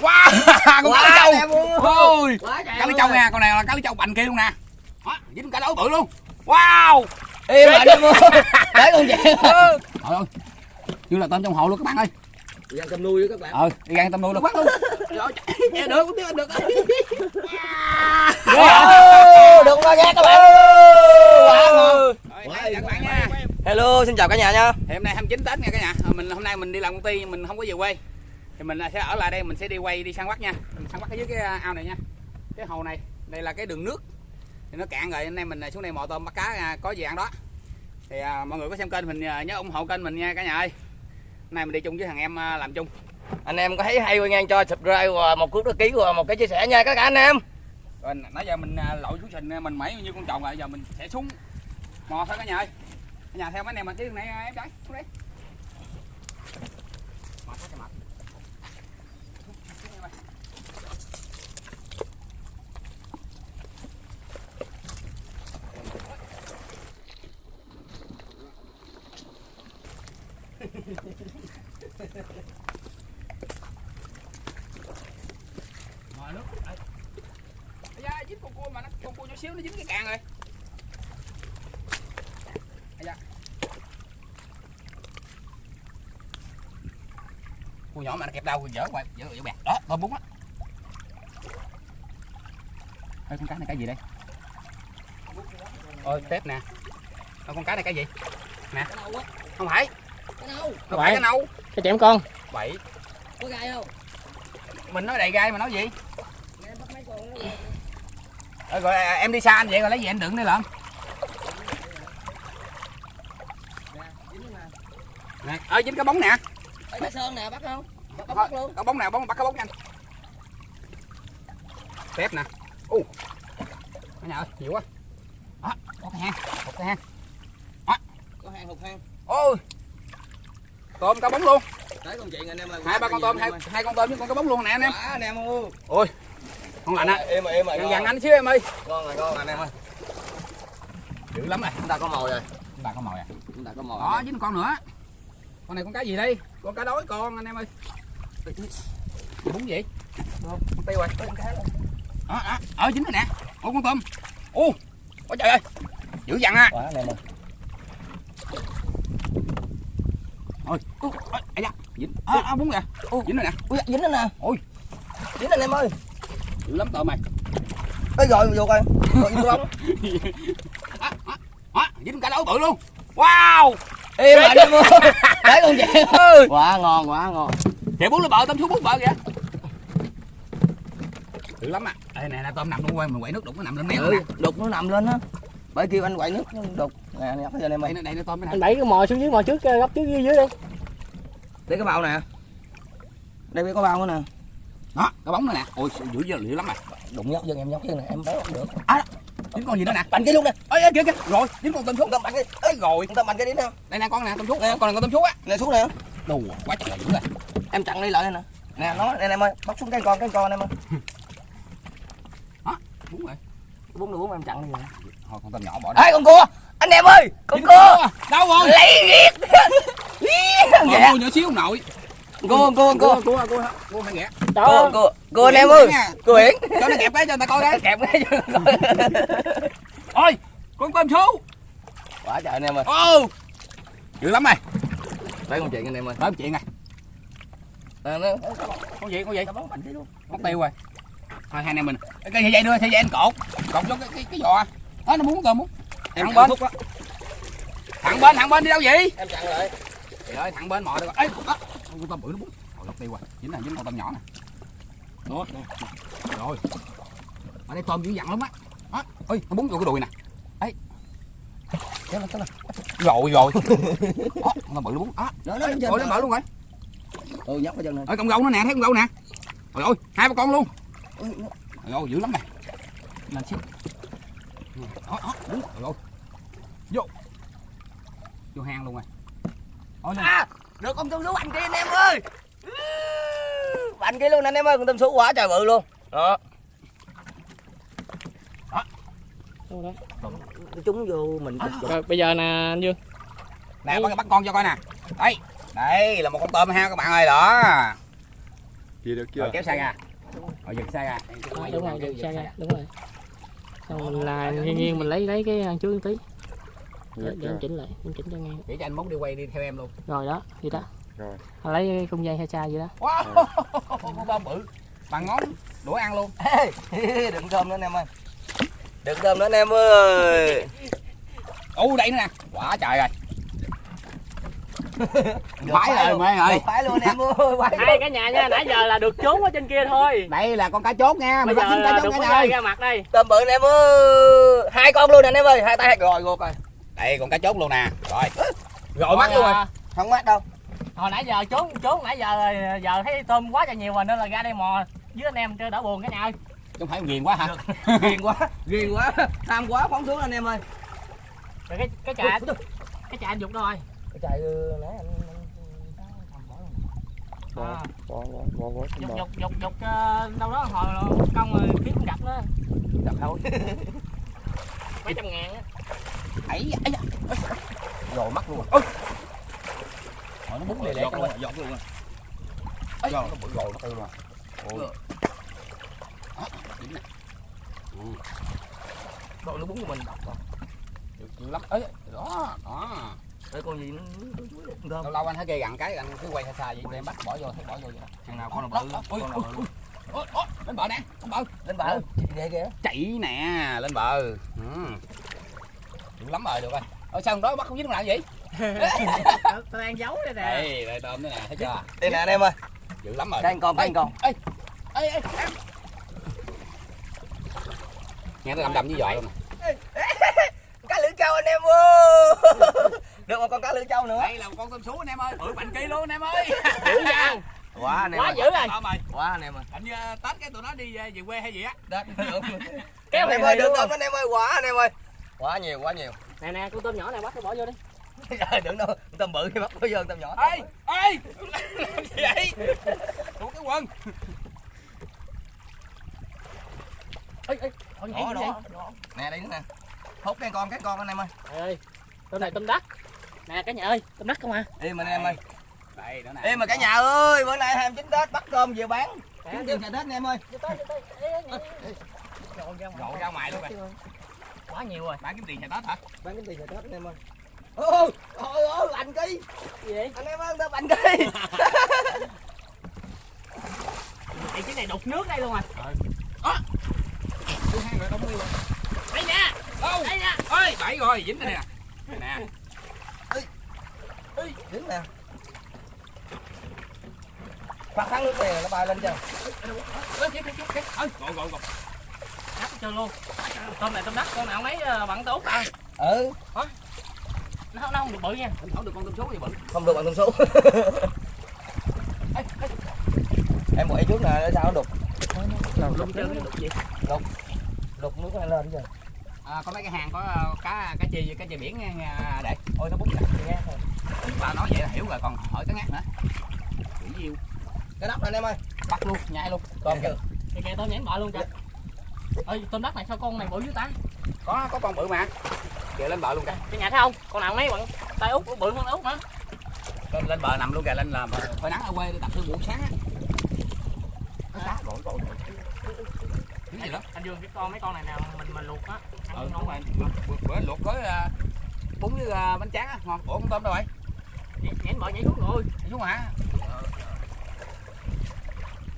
wow con Wow, cá châu ơi. ôi. Cá châu rồi. nha con này là cá ly châu bành kia luôn nè. Đó dính cả lỗ bự luôn. Wow. Im lại em ơi. Để con chị. Ừ. trời ơi. Như là tôm trong hồ luôn các bạn ơi. Đi ăn cơm nuôi với các bạn. ờ đi ăn tôm nuôi được quá luôn. Trời ơi, chạy. Được được được. Wow, được rồi nha các bạn. Quá ngon. Rồi, các bạn nha. Hello, xin chào cả nhà nha. thì hôm nay 29 Tết nha cả nhà. Ờ, mình hôm nay mình đi làm công ty mình không có về quê thì mình sẽ ở lại đây mình sẽ đi quay đi săn bắt nha. Mình săn bắt ở dưới cái ao này nha. Cái hồ này đây là cái đường nước. Thì nó cạn rồi anh em mình xuống đây mò tôm bắt cá à, có gì ăn đó. Thì à, mọi người có xem kênh mình à, nhớ ủng hộ kênh mình nha cả nhà ơi. Hôm nay mình đi chung với thằng em à, làm chung. Anh em có thấy hay quay ngang cho subscribe và một cước đăng ký và một cái chia sẻ nha các anh em. rồi nãy giờ mình à, lội xuống sình mình mấy như con tròn rồi giờ mình sẽ xuống. Mò thôi cả nhà ơi. Cả nhà theo mấy anh em mà chứ này em trái xuống đây mệt quá trời mệt. Xuống, xuống em ơi. Mò nước. Đấy. Ây da, dính con cua mà nó con cua nhỏ xíu nó dính cái càng rồi. Ây da. Cua nhỏ mà nó kẹp đau dở quá, dở dở bẹt. Đó, tôm bún á. Ê, con cá này cái gì đây? Ôi, tép nè. Ôi, con cá này cái gì? Nè. Không phải, Cái đâu? không phải cái nâu. cái chém con Bậy. Có gai không? Mình nói đầy gai mà nói gì? Nghe bắt mấy con đó. Ờ, rồi à, em đi xa anh vậy rồi lấy gì anh đựng đây lận? Nè, ơi dính cái bóng nè. Cái sơn nè, bắt không? Bắt, bắt, bắt luôn. Có bóng nào bóng bắt cái bóng nhanh. Tép nè. U. Nhà ơi, nhiều quá. Đó, có cái hang, một cái hang. Có hang hụt hang. Ôi. Tôm cá bóng luôn. Hai ba con tôm, hai, hai con tôm với con cá bóng luôn nè anh em. Anh em ơi. Con lạnh á. Em ơi, em ơi. Dằn dằn anh xíu em ơi. Con rồi, con anh em ơi. Dữ lắm rồi. Chúng ta có mồi rồi. Chúng ta có mồi à. Chúng ta có mồi. Đó, dính con nữa. Con này con cá gì đây? Con cá đối con anh em ơi. Bún gì? Con tiêu rồi. Đó, đó. Ở dính rồi nè. Ô con tôm. Ô. Ôi trời ơi. Dữ dằn à. Quá anh em ơi. Ôi. Ôi, ây da. Dính. À, à, bún kìa. Dính rồi nè. Ui, dính nữa nè. Ôi. Dính anh em ơi. Dữ lắm tôm mày. Ê rồi, vô coi. Rồi, vô bóng. Đó, đó. Đó, dính cả đấu bự luôn. Wow. Im lại em ơi. Để con chị ơi. Quá ngon, quá ngon. Kìa bún lên bờ, tôm xuống bún bờ kìa. Dữ lắm à. Ê nè, nè tôm nằm luôn quay mình quậy nước đục nó nằm lên méo Ừ, nè. đục nó nằm lên á. Bởi kêu anh quậy nước nó đục. Nè, nhắc cho anh em ơi. Đây nó đây nó tôm anh này. đẩy cái mồi xuống dưới mồi trước gấp trước dưới dưới đi Để cái bao nè. Đây có bao nữa nè. Đó, cái bóng nữa nè. Ôi dữ dữ dữ lắm à. Đụng nhóc chân em nhóc chân nè, em béo không được. Dính con gì nữa nè. Bành cái luôn nè. Ê kìa kìa. Rồi, dính con tôm. Con tôm bành cái. Ê rồi. Tôm bành cái đi nè. Đây nè con nè, tôm xuống. Nè. Con này con tôm xuống á. Nè xuống nè. Đù, quá trời dữ rồi. Em chặn đi lại đây nè. Nè nó nè em ơi, bắt xuống cái con cái con em ơi. Bún rồi. Bốn được bốn em chặn đi rồi. Thôi con tôm nhỏ bỏ đi. Ê con cua, anh em ơi, con cua. Đâu rồi? Lấy riết. Con cua nhỏ xíu nội. Cua cua. Cua cua cua cua hay đó cua. Cua anh em ơi. Cua hiển. Cho nó kẹp cái cho người ta coi đây. Kẹp cái cho coi. Ôi, con tôm số. Quá trời anh em ơi. Ô. Dữ lắm mày. Lấy con chuyện anh em ơi. Nói một chuyện này. Nó Con gì con luôn. Mất tiêu rồi. Thôi hai anh em mình. Cái dây đưa, dây anh cột. Cột vô cái cái cái giò. Đó nó muốn tôm muốn. Em Thẳng chặn bên. Thẳng bên, thẳng bên đi đâu vậy? Em chặn lại. Trời ơi, thẳng bên mò được. Ê, đó. Con tôm bự nó bún. Rồi lọc tiêu rồi. Dính này dính con tôm nhỏ nè. Đó. Rồi. Ở đây tôm dữ dằn lắm á. Đó. Ôi, nó bún vô cái đùi nè. Ấy. Kéo lên kéo lên. Rồi rồi. Đó, nó bự nó bún. Đó. Nó nó lên trên. Ôi, nó bự luôn rồi. Ừ, dắt vào chân này. Ơi con gâu nó nè, thấy con gâu nè. Trời ơi, hai ba con luôn. Trời ơi, dữ lắm nè. Lên xíu. Đó, đó, đúng. Ơi. Vô. Vô hang luôn rồi. Ôi, lên. À, được con tôm sú bành kia anh em ơi. Bành kia luôn anh em ơi, con tôm sú quá trời bự luôn. Đó. Đó. Trúng vô mình À. rồi bây giờ nè anh dương Nè, bắt, bắt con cho coi nè. Đây. Đây là một con tôm ha các bạn ơi đó. Gì được chưa? rồi kéo xa ra rồi giật xa ra Đó, đúng rồi giật xa ra đúng rồi xong mình là nhiên nhiên mình lấy lấy cái ăn chuối một tí để, Được để em chưa? chỉnh lại em chỉnh cho ngang. Để cho anh móng đi quay đi theo em luôn. Rồi đó vậy đó. Rồi. Anh lấy cái không dây hay xa vậy đó. Wow con bơm bự. Bằng ngón đũa ăn luôn. Ê, đừng thơm nữa anh em ơi. Đừng thơm nữa anh em ơi. U đây nữa nè. Quả trời rồi phải rồi ơi. Được phải luôn anh em ơi quay hai cả nhà nha nãy giờ là được trốn ở trên kia thôi. Đây là con cá chốt nha mình bắt cá chốt dây ơi ra mặt đây. Tôm bự anh em ơi. Hai con luôn nè anh em ơi. Hai tay rồi gột rồi đây con cá chốt luôn nè. Rồi. Rồi mắt luôn rồi. à, không mát đâu. Hồi nãy giờ trốn trốn nãy giờ giờ thấy tôm quá trời nhiều rồi nên là ra đây mò. Với anh em cho đỡ buồn cả nhà ơi không phải ghiền quá hả? Ghiền quá ghiền quá. Tham quá phóng xuống anh em ơi. Rồi cái cái chà cái chà anh dục đâu rồi chạy nãy anh à, bỏ, bỏ, bỏ, bỏ, dục dục dục dục ờ, đâu đó hồi công rồi kiếm gặp đó. Đập thôi mấy trăm ngàn á ấy ấy rồi mắt luôn rồi. Nó búng lẹ giọt luôn giọt luôn. Ấy nó bự rồi nó tư rồi ôi ừ. đội nó búng của mình. Rồi được nhiều lắm. Ấy đó đó. Đây con gì nó lâu lâu anh thấy cây gặn cái anh cứ quay xa xa vậy em bắt bỏ vô thấy bỏ vô vậy chừng nào con là bự? con ôi, bự? lên bờ nè. Lên bờ. Lên bờ. Ghê kìa chạy nè lên bờ. Ừ. được lắm rồi được rồi ở sao đó bắt không dính làm gì tôi đang giấu đây nè. Đây đây tôm nữa nè thấy chưa? Đây nè anh em ơi. Dữ lắm rồi đây anh con đây anh con. Ê ê ê em. nghe nó đầm đầm như vậy luôn nè cá lưỡi trâu anh em ơi. Được một con cá lưỡi trâu nữa. Đây là một con tôm sú anh em ơi. Bự mạnh kia luôn anh em ơi. Dữ nha quá anh em quá dữ rồi. Quá anh em ơi. Hình như ờ, tết cái tụi nó đi về quê hay gì á. Được. kéo anh em mày ơi về được không anh em ơi. Quá anh em ơi quá nhiều quá nhiều. Nè nè con tôm nhỏ này bắt nó bỏ vô đi. Đừng đâu tôm bự thì bắt bây giờ tôm nhỏ. Ê ê! Làm gì vậy? Tụi cái quần. Ê ê con nhảy đó. đó nè đây nữa nè. Hút cái con cái con anh em ơi. Ơi tôm này tôm đất nè cả nhà ơi tôm đất không à? Im anh em ơi. Đây nữa nè. Im mà cả nhà ơi bữa nay 29 tết bắt tôm về bán. Kiếm tiền xài tết anh em ơi. Vô tới vô tới. Ê, ê, ê, ê. Ra ngoài luôn rồi. Quá nhiều rồi. Bán kiếm tiền xài tết hả? Bán kiếm tiền xài tết anh em ơi. Ôi ôi ôi anh ký gì vậy? Anh em ơi tôm anh ký cái này đục nước đây luôn rồi Tôi hai người đông đi rồi đây nè. Đâu đây nè. Ơi bảy rồi dính đây nè. Nè. Đứng nè. Phát thắng nước này nó bay lên chưa ơi ơi gọi gọi gọi chơi luôn. Tôm này tôm đất con nào lấy ờ, bằng tốt à ừ. Nó, nó không được bự nha. Không được con tôm số gì bự. Không được bằng tôm số. Em quậy trước nè để sao nó đục? Chơi cái đục gì? Đục. Nước nó lên chưa à, có mấy cái hàng có ờ, cá cá chi cá chi biển nha, nha để. Ôi nó búng cả bà nói vậy là hiểu rồi còn hỏi cá ngát nữa. Quỷ diêu. Cái nắp này anh em ơi. Bắt luôn nhai luôn. Còn kìa. Kìa kìa tôm nhảy bọ luôn kìa ơi tôm đất này sao con này bự dữ ta? Có có con bự mà. Kìa lên bờ luôn kìa. Cái nhà thấy không? Con nào mấy bằng tay út bự hơn út nữa. Lên, lên bờ nằm luôn kìa lên làm phơi nắng ở quê để tập thương buổi sáng á. Cá rồi rồi cái gì đó? Anh dương cái con mấy con này nào mình mình luộc á. Ừ ngon rồi. Bữa, bữa luộc với uh, bún với uh, bánh tráng á. Ngon. Ủa con tôm đâu vậy? Nhảy bọ nhảy xuống rồi. Đi xuống hả?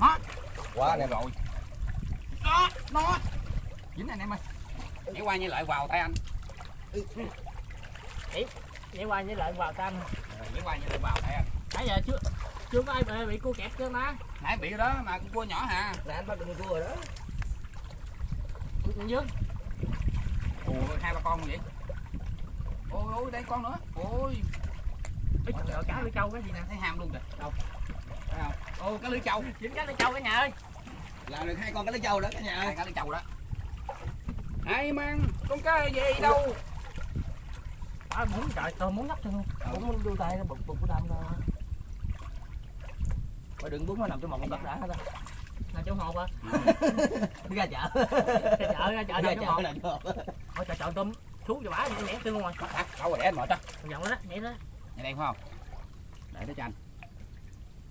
Đó quá anh em rồi đó nó dính anh em ơi. Nhảy qua nhảy lại vào tay anh. Nhảy qua nhảy lại vào tam Ờ, nhảy qua nhảy lại vào tay anh. Nãy giờ chưa chưa có ai bị, bị cua kẹt chưa má nãy bị đó mà con cua nhỏ hả? Nè anh bắt được con cua rồi đó. Anh dương. Ồ hai ba con vậy? Ôi ôi đây con nữa. Ôi. Ê, trời ơi, cá lưỡi trâu cái gì nè? Thấy ham luôn kìa. Đâu? Thấy không? Ô cá lưới trâu. Dính cá lưỡi trâu cả nhà ơi làm được hai con cá lưỡi trâu đó cả nhà hai ơi cá lưới trâu đó. Ai mang con cá gì đâu? À, muốn trời tôi muốn nắp cho luôn. Cũng muốn đu tay nó bực bực của đâm thôi mà đừng bún nó nằm trong một con đất đã hết á là chỗ hộp à đi ra chợ. Ra chợ ra chợ ra nằm chỗ hộp chợ thôi trời trời tôm xuống cho bả đi nhảy tương luôn rồi. Hả đâu rồi để anh mở cho giọng đó nhảy đó Ở đây phải không? Để đó cho anh.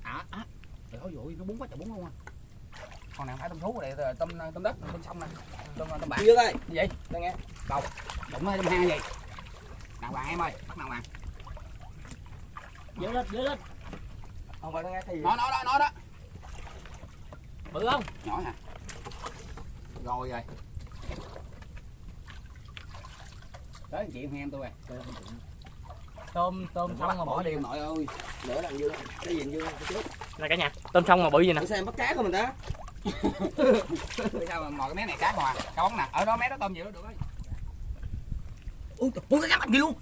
À, à. Trời ơi nó bún quá trời bún luôn à. Con này không phải tôm thú này, tôm tôm đất, tôm sông nè. Tôm tôm bạc. Ơi Gì vậy? đây nghe Đụng nó trong hang gì? Đàng hoàng em ơi, bắt đàng hoàng. dỡ lên dỡ lên không phải nó nghe gì Nó nó đó, nó đó. bự không Nhỏ hả? Rồi rồi. Tới chị em tôi rồi. tôm tôm xong mà bỏ bự đi nội ơi. nữa là Dương cái gì Dương cái trước này cả nhà tôm xong mà bự gì nè xem bắt cá của mình Tại sao mà mò cái mé này cá không? À? Cá bóng nè. Ở đó mé đó tôm gì đó được đấy. ui ui cái cá bạch kìa luôn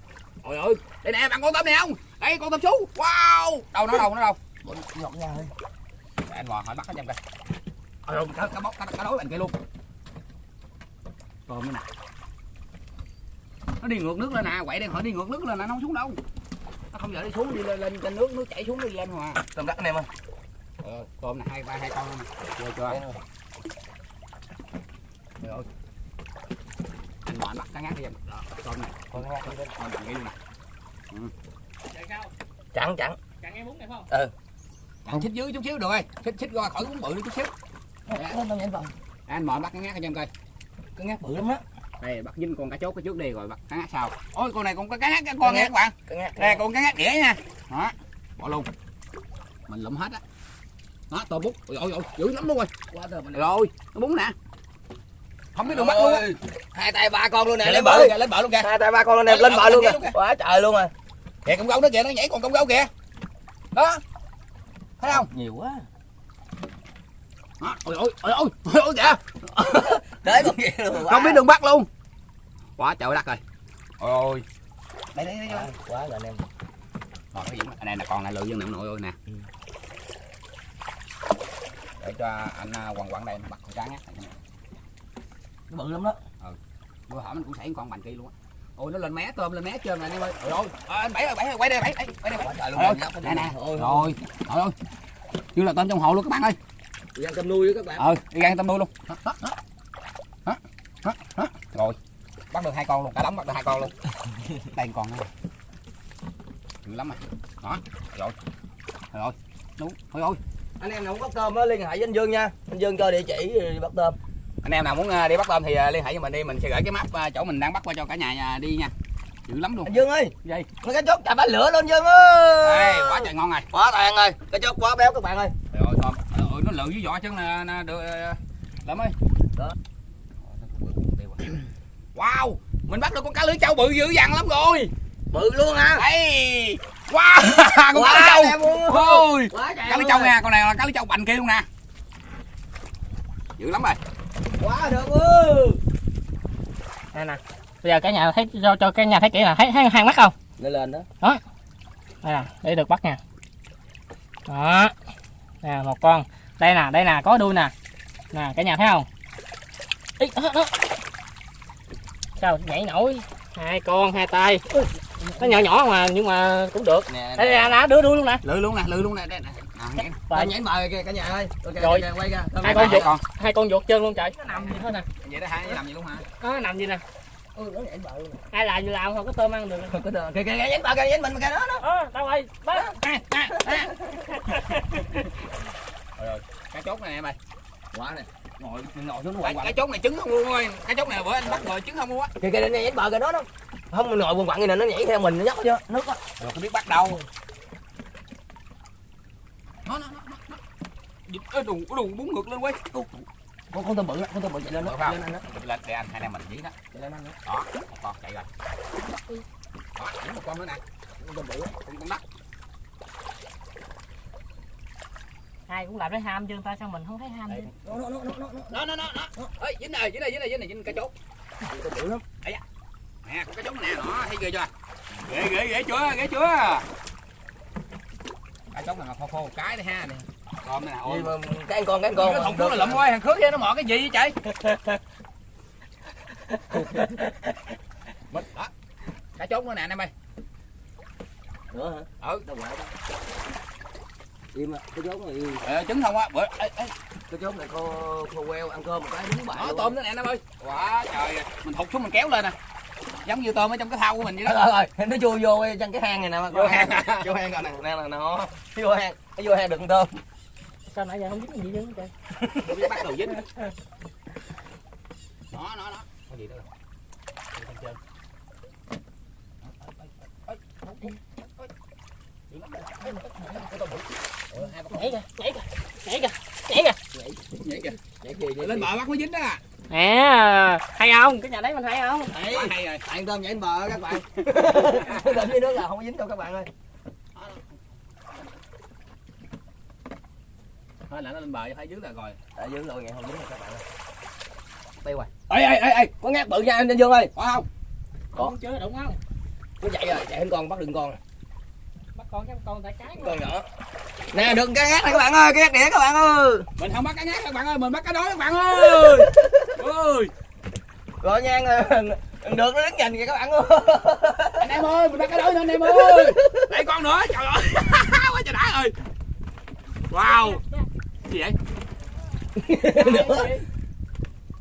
Trời ơi, đây nè bạn con tôm này không? Đây con tôm sú. Wow. Đâu nó đâu nó đâu? ngọt nha ơi Để anh mò hỏi bắt nó xem coi. Ôi rồi cá cá bóc cá, cá đối bạn kia luôn. Tôm nữa nè. Nó đi ngược nước lên nè, quậy đang hỏi đi ngược nước lên nè, nó không xuống đâu. Nó không giờ đi xuống đi lên, lên trên nước, nước chảy xuống đi lên hòa. tôm đất anh em ơi Tôm này hai ba hai con nè. Chưa chưa. Ơi. Anh anh bắt cá ngát đi em. Đó, Tôm này, còn nghe cái bên tôm bạn luôn nè. chẳng chẳng chặn em muốn này không Anh xích dưới chút xíu được rồi. Xích xích qua khỏi cũng bự đi chút xíu. Anh anh bắt cá ngát cho em coi. cái ngát bự lắm á đây bắt dính con cá chốt cái trước đi rồi bắt cá ngát sau ôi con này con cá ngát cái con Cá nghe ngát. các bạn ngát đây con cá ngát đĩa nha đó bỏ luôn mình lụm hết á đó tôm bút ôi ôi ôi dữ lắm luôn rồi. Quá trời mình rồi nó bún nè. Không biết đường bắt luôn á. hai tay ba con luôn nè Kìa, lên bờ bự kìa lên bờ luôn kìa. Hai tay ba con luôn nè Lên bờ, luôn kìa. luôn quá trời luôn rồi. Kìa con gấu đó kìa nó nhảy còn con gấu kìa. Đó. Thấy không? Nhiều quá. Đó ôi ôi ôi ôi ôi ôi kìa đấy con gì luôn. Không biết đường bắt luôn. Quá trời đất rồi. Ôi ôi đây đây đây quá, rồi anh em. Còn cái gì này là còn lại lự dân nội ơi nè. Ừ. để cho anh à, quằn quằn đây bắt con cá nhé nó bự lắm đó. Bữa hổm anh cũng xảy con bành kia luôn á. Ôi nó lên mé tôm lên mé trơn này anh ơi. Ôi ôi. À, anh bảy ơi bảy ơi quay đây bảy quay đây trời luôn nè nè. rồi trời ơi. Như là tôm trong hồ luôn các bạn ơi. Đi ăn cơm nuôi với các bạn. Ờ đi gan tôm nuôi luôn. Hả? Hả? Hả? Hả? Hả? rồi bắt được hai con luôn cả đống bắt được hai con luôn. Đây con nữa dữ lắm à. Đó rồi. Rồi đúng. Thôi ôi anh em nào muốn bắt tôm á liên hệ với anh Dương nha. Anh Dương cho địa chỉ rồi bắt tôm. Anh em nào muốn à, đi bắt tôm thì à, liên hệ với mình đi. Mình sẽ gửi cái map à, chỗ mình đang bắt qua cho cả nhà à, đi nha. Dữ lắm luôn. Anh Dương ơi đây mấy cái chốt chà bá lửa luôn Dương ơi. Đây quá trời ngon rồi. Quá toàn ơi cái chốt quá béo các bạn ơi. Trời ơi tôm. Trời ơi, nó lự với vỏ chân nè nè được lắm ơi. Đó. wow mình bắt được con cá lưới trâu bự dữ dằn lắm rồi. Bự luôn hả đây wow con cá quá trâu ôi! Quá cá luôn. Trâu nha con này là cá lưới trâu bành kia luôn nè. Dữ lắm rồi. Quá được ơi đây nè bây giờ cả nhà thấy cho cho cả nhà thấy kỹ là thấy thấy hang mắt không? Lên lên đó. Đây nè để được bắt nha đó. Nè một con. Đây nè đây nè có đuôi nè. Nè cả nhà thấy không? Ý, đó, đó. sao nhảy nổi? Hai con hai tay. Ui, nó nhỏ nhỏ mà nhưng mà cũng được nè đây nè nè đưa đuôi luôn nè lự luôn nè lự luôn nè đây nè Nè, nhảy. Bờ kìa cả nhà ơi. Ok, Rồi. ok, quay ra. Hai con vụt. con hai con ruột chân luôn trời nó nằm gì thôi nè vậy đó hai làm gì luôn hả nó nằm gì nè Ừ, nó nhảy bờ luôn. ai làm gì làm không có tôm ăn được Không có được. Kìa kìa kìa, nhảy bờ kìa, nhảy mình kìa đó đó. ờ đâu rồi bắt à, à, à. Rồi, rồi cá chốt này em ơi Quá nè. Ngồi ngồi xuống nó quằn cá chốt này trứng không luôn ơi cá chốt này bữa anh bắt rồi trứng không luôn á Kìa kìa nhảy nhảy bờ kìa đó đó. Không mình ngồi quằn quằn như này nó nhảy theo mình nó nhóc chưa? Nước á. rồi không biết bắt đâu nó nó nó nó nó Dịch ơi đùng đùng bún ngược lên quay Con con tôm bự á, con tôm bự chạy lên đó. Không? Lên anh đó. lên để anh hai anh em mình dí đó Chạy lên anh đó. đó một con chạy rồi đó chuyển một con nữa nè con tôm bự á, con con đất ai cũng làm lấy ham chứ ta sao mình không thấy ham chứ Nó nó nó nó nó. nó nó nó nó dính này dính này dính này dính này dính cá chốt Tôm bự lắm. Nè con cá chốt nè nó thấy ghê chưa? Ghê ghê ghê chưa? Ghê chưa? Cá chốt này mà khô khô cái đây ha nè. Con này nè ôi. Cái con cái con. cái thùng nó lụm quay thằng khước kia nó mò cái gì vậy trời? Mình- đó cá chốt nữa nè anh em ơi. Nữa hả? ừ. Đâu quậy. Im á, cái chốt này im. Ờ, trứng không á? Bữa ê, ê, Cái chốt này khô khô queo ăn cơm một cái đúng bại đó tôm nữa nè anh em ơi. Quá trời. Mình thụt xuống mình kéo lên nè giống như tôm ở trong cái thau của mình vậy Rồi đó rồi, rồi, nó chui vô trong cái hang này nè, Vô hang. vô hang rồi nè, nè nè nó, vô hang, nó vô hang được con tôm. sao nãy giờ không dính gì chứ trời? Bắt đầu dính. Đó, nó, nó Có gì hai bắt nhảy kìa nhảy kìa nhảy kìa nhảy kìa nhảy kìa. Lên bờ bắt mới dính đó nè hay không? Cái nhà đấy mình hay không? Đấy, hay rồi. Ăn tôm nhảy lên bờ các bạn. Lên dưới nước là không có dính đâu các bạn ơi. Thôi là nó lên bờ phải dưới là rồi. Tại dưới rồi ngày không dính đâu các bạn ơi. Tiêu rồi Ê ê ê ê có ngát bự nha anh Dương ơi. Có không? Có. chưa đúng không? Nó chạy rồi chạy lên con bắt đừng con con cái con tại cái Nè đừng cái ngát này các bạn ơi cái ngát đĩa các bạn ơi. Mình không bắt cá ngát các bạn ơi mình bắt cá đói các bạn ơi. Ơi Rồi nha được nó đứng nhìn kìa các bạn ơi. Anh em ơi mình bắt cá đói nữa anh em ơi. Đây con nữa trời ơi. Quá trời đã ơi. Wow. Gì vậy? Nữa.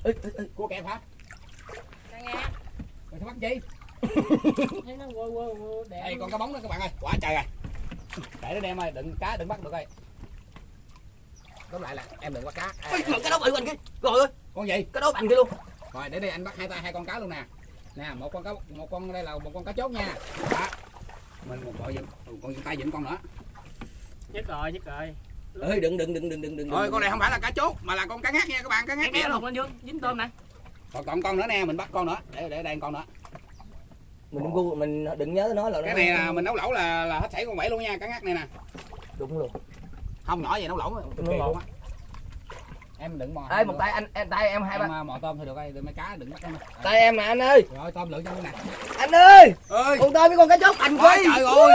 Ê. cua kẹp hả? Cá mình bắt chi? Thấy nó quơ quơ quơ đẹp đây con cá bóng đó các bạn ơi. Quá trời rồi để nó đem ơi đừng cá đừng bắt được ơi. Tóm lại là em đừng bắt cá. À, Ê, cái đó bự mình kia rồi ơi. Con gì? Cái đó bằng kia luôn. Rồi để đây anh bắt hai tay hai con cá luôn nè. Nè một con cá một con đây là một con cá chốt nha. Đó. Mình một con dựng tay dựng con nữa. Nhất rồi nhất rồi. Ơi đừng đừng đừng đừng đừng đừng rồi con này không phải là cá chốt mà là con cá ngát nha các bạn cá ngát kéo luôn dính tôm nè. Còn còn con nữa nè mình bắt con nữa. Để để đây con nữa mình đừng gu mình đừng nhớ nói là cái này là mình nấu lẩu là là hết sảy con bảy luôn nha cá ngát này nè. Đúng luôn. Không nhỏ vậy nấu lẩu Nấu lẩu. luôn. á em đừng mò ê một tay anh em tay em hai em ba. à, mò tôm thôi được đừng mấy cá đừng bắt em tay em nè anh ơi. Rồi tôm lựa cho luôn nè. Anh ơi. Ơi con tôm với con cá chốt thành quá phi trời ơi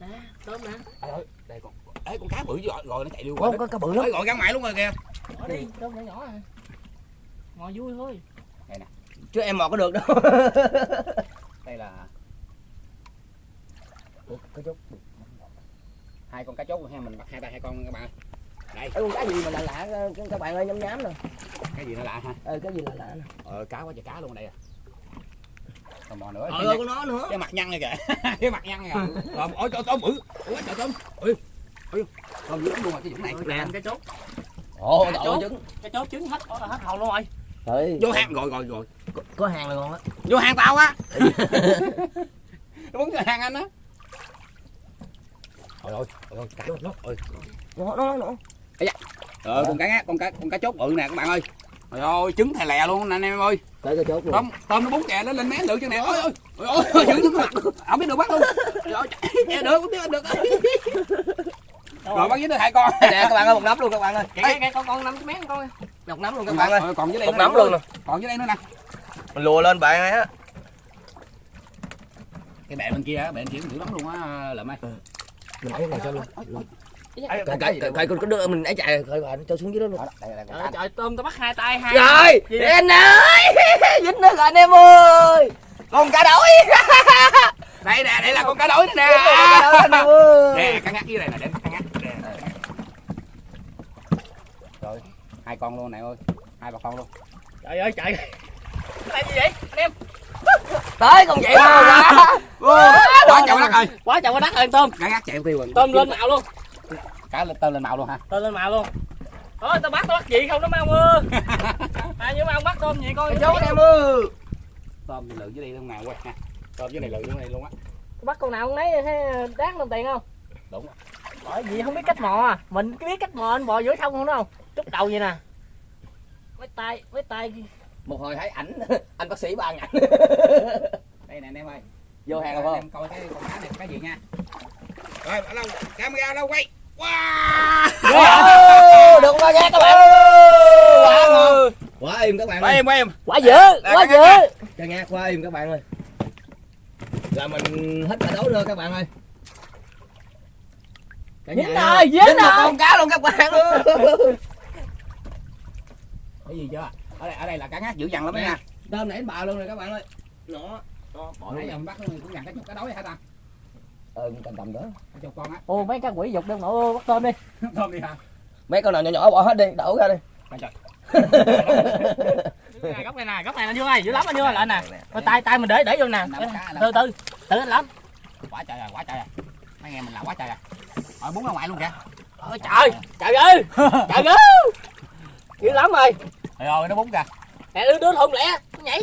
nè tôm nè đây con ấy con cá bự rồi rồi nó chạy đi qua con có cá bự lắm. Gọi ra ngoài luôn rồi kìa. Bỏ đi tôm nhỏ nhỏ à. Ngồi vui thôi chứ em mò có được đâu. Đây là Ủa, cá chốt hai con cá chốt ha mình bắt hai tay hai con các bạn ơi. Đây. Ê, con cá gì mà lạ lạ các- bạn ơi nhắm nhám nè. Cái gì nó lạ ha? Ê cái gì lạ lạ nè. Ờ cá quá trời cá luôn ở đây à. Còn mò nữa. Ờ con nó nữa. Cái mặt nhăn này kìa. Cái mặt nhăn này kìa. Rồi ôi trời tôm bự. Ôi trời tôm ui ui tôm dữ luôn rồi cái dũng này. Nè. Cái chốt. Ồ Cá tội chốt. trứng. Cái chốt trứng hết hết hầu luôn rồi. Trời, vô hang rồi rồi rồi có, có hàng rồi con á vô hang tao á. Nó muốn vô hang anh á. Ôi ôi ôi cá nó ôi. Nó nó nó ờ con cá con cá con cá chốt bự nè các bạn ơi. Trời ơi trứng thè lè luôn nè anh em ơi. Tới cá chốt luôn. Tôm tôm nó bún kè nó lên mé lựa chân nè? Ôi ôi ôi ôi ôi giữ mặt không biết được bắt luôn. Trời ơi chạy được không biết được. Rồi bắt với tôi hai con. Nè các bạn ơi một nắm luôn các bạn ơi. Cái cái cái con con năm mấy con. Ơi một nắm luôn các bạn ơi. Ờ, còn dưới đây một nắm luôn nè. Còn dưới đây nữa nè mình lùa lên bạn này á. Cái bè bên kia á, bè bên kia dữ lắm luôn á lợm ơi mình ấy này cho luôn. Cái con cái cái con đưa mình ấy chạy khởi bạn cho xuống dưới đó luôn. Trời, trời tôm tao bắt hai tay hai. Rồi Gì? anh ơi dính nước rồi anh em ơi. Con cá đói. Đây nè đây là con cá đối nè. Nè cá đói anh em ơi. Nè cá ngắt dưới đây nè để cá ngắt. Nè rồi hai con luôn này ơi. Hai bà con luôn. Trời ơi trời cái này gì vậy anh em? Tới con vậy Wow. quá. Quá trời đất ơi quá trời quá. đất ơi tôm cá ngắt chạy tiêu rồi. Tôm lên mạo luôn. Cá lên tôm lên mạo luôn ha tôm lên mạo luôn. Ôi tao bắt tao bắt gì không đó mau ơi. À nhưng mà ông bắt tôm gì con chú em ơi tôm lự dưới đây luôn nào quay ha. Tôm dưới này lự dưới đây luôn á. Bắt con nào con nấy thấy đáng đồng tiền không? Đúng rồi. bởi vì không biết cách mò à. Mình cứ biết cách mò anh bò dưới sông không đâu trút đầu vậy nè. Mấy tay mấy tay một hồi thấy ảnh anh bác sĩ ba ảnh. Đây nè anh em ơi. Vô hàng rồi em coi cái con cá này cái gì nha. Rồi ở đâu camera đâu quay. Wow! Không được ba nha các bạn. Quá ngon. Quá im các bạn quay ơi. em quay em quá dữ quá dữ. cho nghe quá im các bạn ơi. Là mình hết cả đấu nữa các bạn ơi. Dính rồi dính rồi. con cá luôn các bạn cái gì chưa ở đây ở đây là cá ngát dữ dằn lắm đó nha. Tôm nãy bà luôn rồi các bạn ơi. Nó bỏ nãy giờ mình bắt luôn cũng dằn cái chút cá đói hả ta? Tầm tầm đó Cái cho con á. Ô mấy cá quỷ dục đem nội bắt tôm đi. Tôm đi hả? Mấy con nào nhỏ nhỏ bỏ hết đi đổ ra đi. Trời trời. Nè, góc này nè góc này là dương ơi dữ lắm anh dương ơi lại nè. Thôi, tay tay mình để để vô nè. Là- từ từ từ anh lắm. Quá trời rồi quá trời rồi. Mấy nghe mình lạ quá trời à rồi bún ra ngoài luôn kìa. Ôi trời trời ơi. Trời ơi. Dữ lắm rồi thôi rồi nó búng kìa. Nè đứa đứa thùng lẹ nó nhảy.